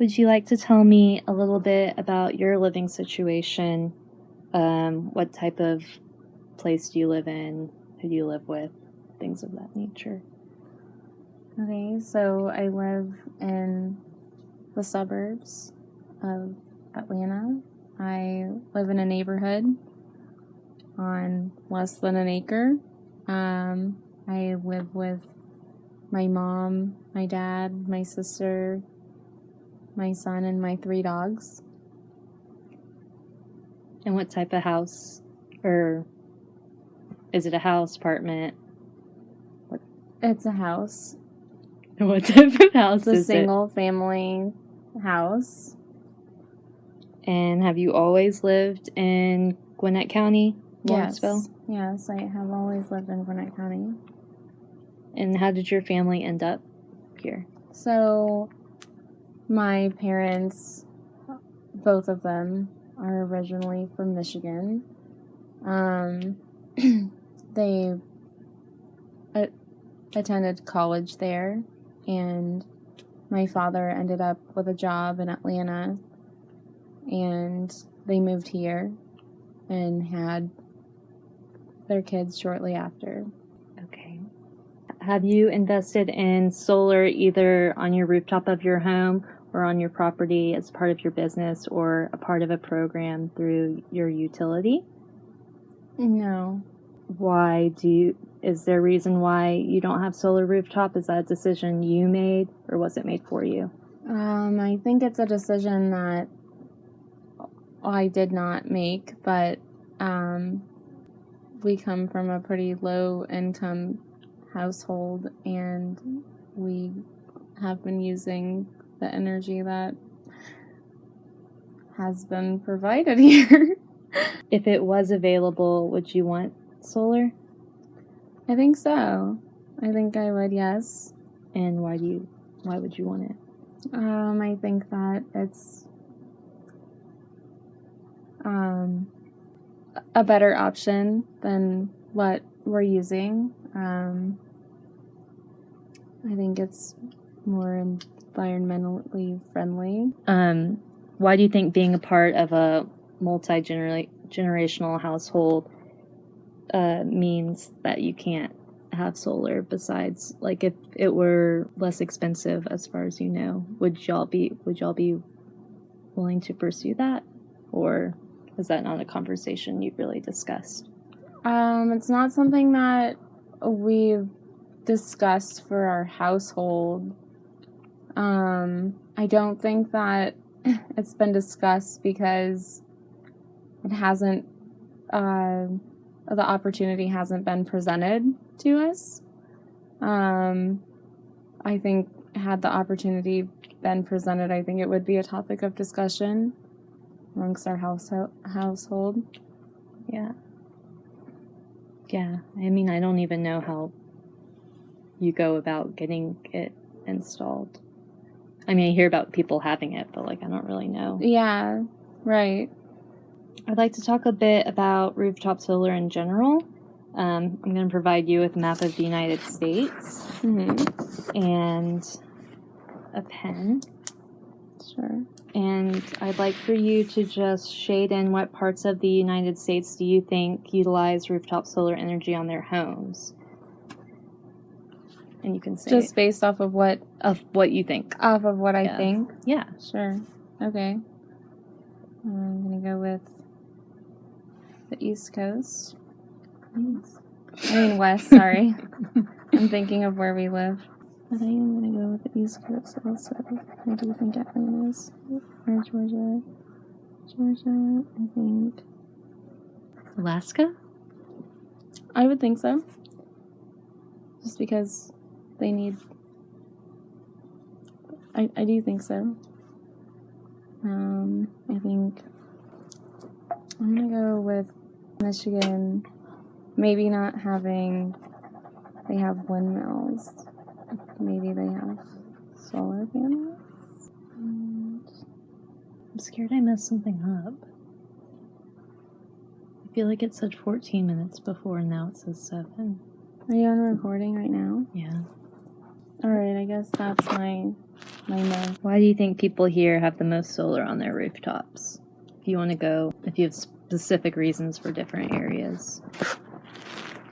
Would you like to tell me a little bit about your living situation? Um, what type of place do you live in? Who do you live with? Things of that nature. Okay, so I live in the suburbs of Atlanta. I live in a neighborhood on less than an acre. Um, I live with my mom, my dad, my sister, my son, and my three dogs. And what type of house? Or is it a house, apartment? What? It's a house. What type of house It's a single family house. And have you always lived in Gwinnett County, Lawrenceville? Yes, yes, I have always lived in Gwinnett County. And how did your family end up here? So, my parents, both of them, are originally from Michigan. Um, they a- attended college there, and my father ended up with a job in Atlanta, and they moved here and had their kids shortly after. Okay. Have you invested in solar either on your rooftop of your home or on your property as part of your business or a part of a program through your utility? No. Why do you, is there a reason why you don't have solar rooftop? Is that a decision you made or was it made for you? Um, I think it's a decision that I did not make, but um, we come from a pretty low income household and we have been using the energy that has been provided here. If it was available, would you want solar? I think so. I think I would, yes. And why do you, why would you want it? Um, I think that it's um, a better option than what we're using. Um, I think it's more environmentally friendly. Um, why do you think being a part of a multi generational household uh, means that you can't have solar? Besides, like if it were less expensive, as far as you know, would y'all be would y'all be willing to pursue that, or is that not a conversation you've really discussed? Um, it's not something that we've discussed for our household. Um, I don't think that it's been discussed because it hasn't, uh, the opportunity hasn't been presented to us. Um, I think had the opportunity been presented, I think it would be a topic of discussion amongst our house household. Yeah. Yeah. I mean, I don't even know how you go about getting it installed. I mean, I hear about people having it, but like, I don't really know. Yeah, right. I'd like to talk a bit about rooftop solar in general. Um, I'm going to provide you with a map of the United States Mm-hmm. and a pen. Sure. And I'd like for you to just shade in what parts of the United States do you think utilize rooftop solar energy on their homes? And you can say Just based off of what of what you think. off of what I Yeah. think. Yeah. Sure. Okay. I'm gonna go with the East Coast. I mean West. Sorry, I'm thinking of where we live. But I am gonna go with the East Coast also. I do think Atlanta's or Georgia. Georgia, I think. Alaska? I would think so. Just because they need. I, I do think so. Um, I think I'm gonna go with Michigan. Maybe not having. They have windmills. Maybe they have solar panels. And I'm scared I messed something up. I feel like it said 14 minutes before and now it says 7. are you on recording right now? Yeah. All right, I guess that's my my no. Why do you think people here have the most solar on their rooftops? If you want to go, if you have specific reasons for different areas.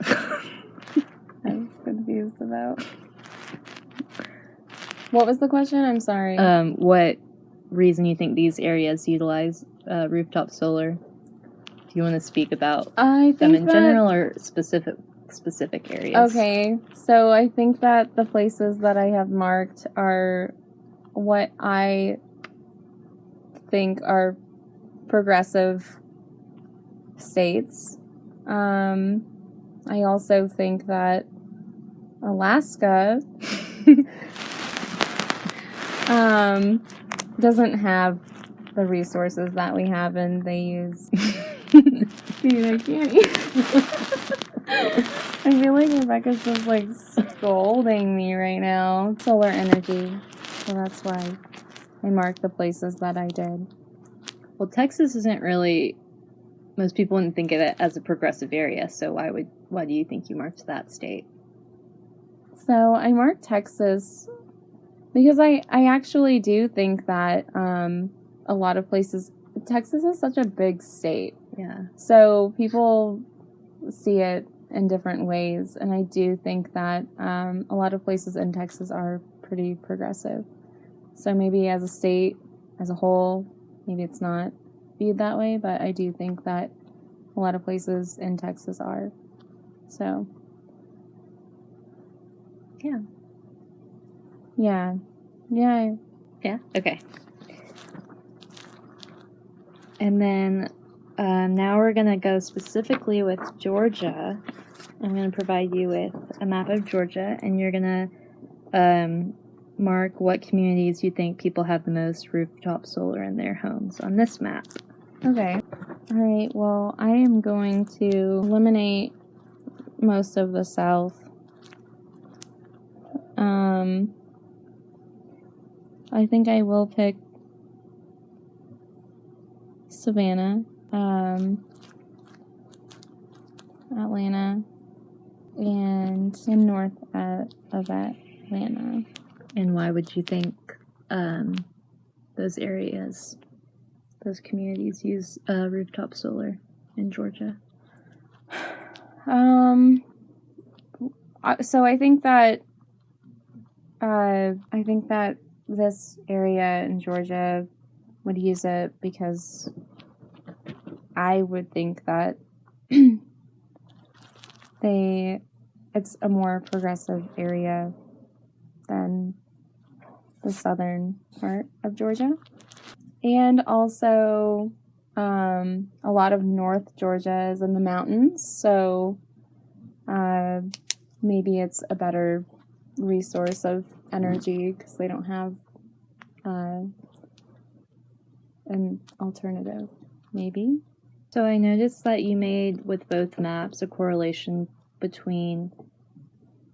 I'm confused about. What was the question? I'm sorry. Um, what reason you think these areas utilize uh, rooftop solar? Do you want to speak about I them in that- general or specific specific areas? Okay, so I think that the places that I have marked are what I think are progressive states. Um, I also think that Alaska um, doesn't have the resources that we have, and they use. Dude, I can't. I feel like Rebecca's just like scolding me right now. Solar energy. So that's why I marked the places that I did. Well, Texas isn't really. Most people wouldn't think of it as a progressive area. So why would why do you think you marked that state? So I marked Texas because I, I actually do think that um, a lot of places, Texas is such a big state. Yeah. So people see it in different ways. And I do think that um, a lot of places in Texas are pretty progressive. So maybe as a state, as a whole, maybe it's not viewed that way, but I do think that a lot of places in Texas are. So. Yeah. Yeah. Yeah. Yeah. Okay. And then um, now we're gonna go specifically with Georgia. I'm gonna provide you with a map of Georgia, and you're gonna um, mark what communities you think people have the most rooftop solar in their homes on this map. Okay. All right. Well, I am going to eliminate most of the south. Um, I think I will pick Savannah, um, Atlanta, and in north at, of Atlanta. And why would you think um, those areas, those communities use uh, rooftop solar in Georgia? Um. So I think that. Uh, I think that this area in Georgia would use it because I would think that they it's a more progressive area than the southern part of Georgia. And also um, a lot of North Georgia is in the mountains, so uh, maybe it's a better resource of energy because they don't have uh, an alternative. Maybe. So I noticed that you made with both maps a correlation between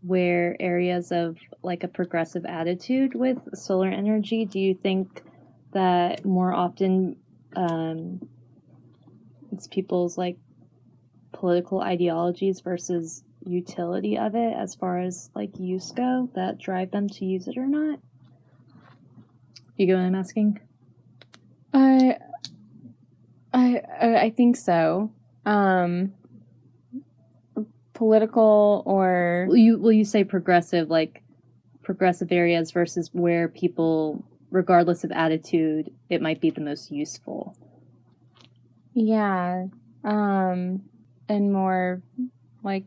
where areas of like a progressive attitude with solar energy. Do you think that more often um, it's people's like political ideologies versus utility of it as far as like use go that drive them to use it or not? You get what I'm asking? I I I think so. Um, political or Will you will you say progressive like progressive areas versus where people regardless of attitude it might be the most useful yeah, um, and more like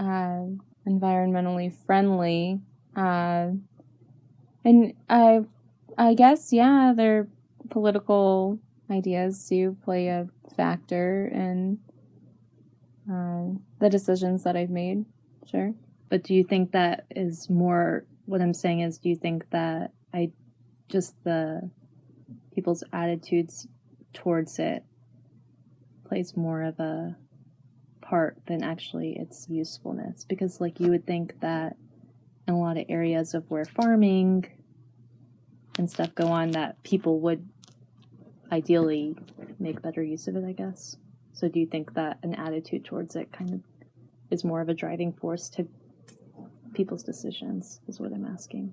uh, environmentally friendly. Uh, and I I guess yeah, their political ideas do play a factor in uh, the decisions that I've made. Sure. but do you think that is more what i'm saying is do you think that i just the people's attitudes towards it plays more of a part than actually its usefulness because like you would think that in a lot of areas of where farming and stuff go on that people would ideally make better use of it i guess. So do you think that an attitude towards it kind of is more of a driving force to people's decisions is what i'm asking?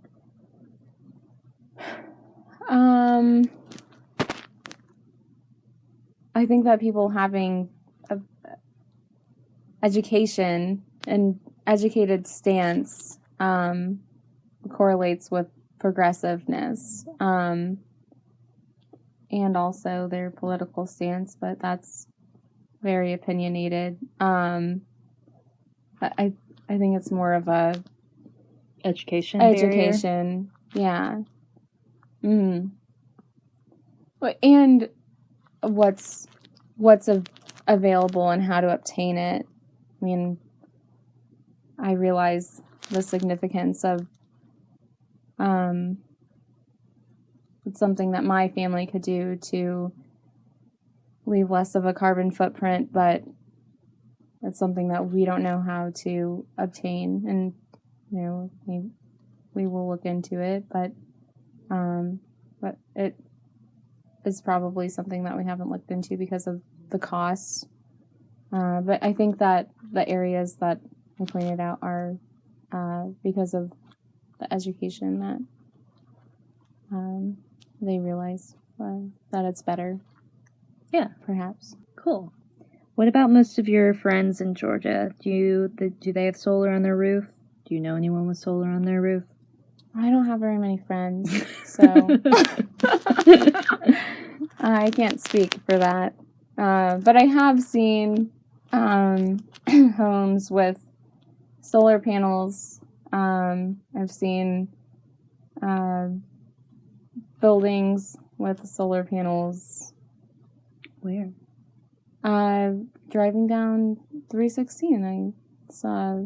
Um, I think that people having a education and educated stance um, correlates with progressiveness. Um, and also their political stance, but that's very opinionated. Um, but I I think it's more of a Education. barrier? education. Yeah. Mm. And what's what's av- available and how to obtain it. I mean, I realize the significance of um it's something that my family could do to leave less of a carbon footprint, but it's something that we don't know how to obtain and you know, we, we will look into it, but um, but it is probably something that we haven't looked into because of the costs. Uh, but I think that the areas that I pointed out are uh, because of the education that um, they realize uh, that it's better. Yeah. perhaps. Cool. What about most of your friends in Georgia? Do you the, do they have solar on their roof? Do you know anyone with solar on their roof? I don't have very many friends, so I can't speak for that. Uh, but I have seen um, homes with solar panels. Um, I've seen uh, buildings with solar panels. Where? Uh, driving down 316, I saw,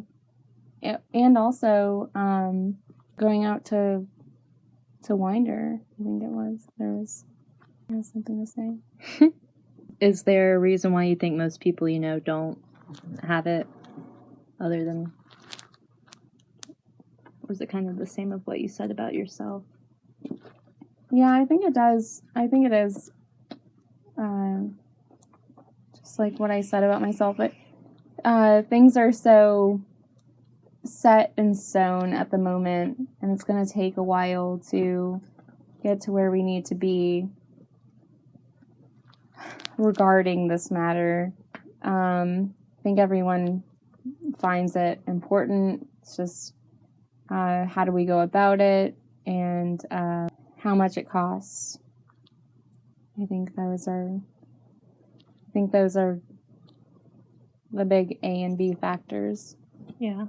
and also um, going out to to Winder. I think it was there was, there was something to say. Is there a reason why you think most people you know don't have it, other than, is it kind of the same of what you said about yourself? Yeah, I think it does. I think it is. Um, just like what I said about myself, but uh, things are so set in stone at the moment, and it's going to take a while to get to where we need to be regarding this matter. Um, I think everyone finds it important. It's just uh, how do we go about it, and uh, how much it costs. I think those are I think those are the big A and B factors. Yeah.